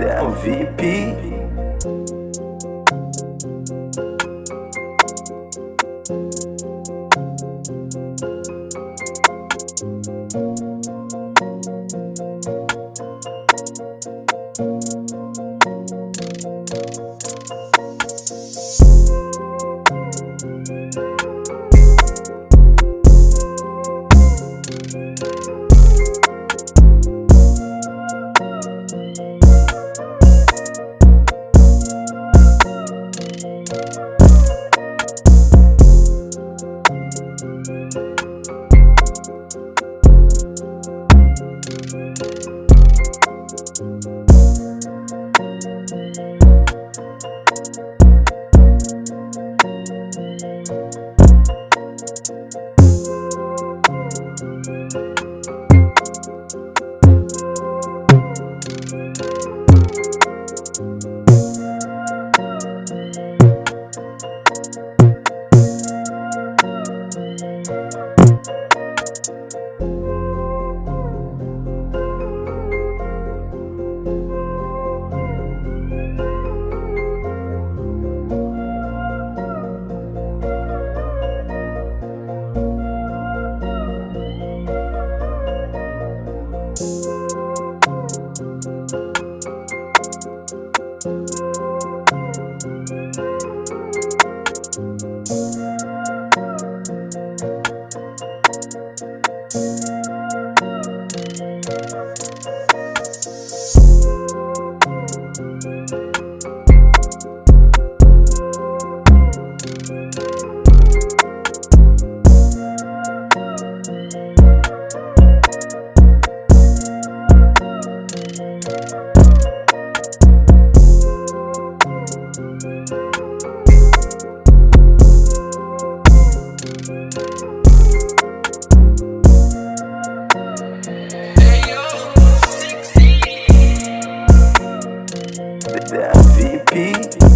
É VIP. Pi.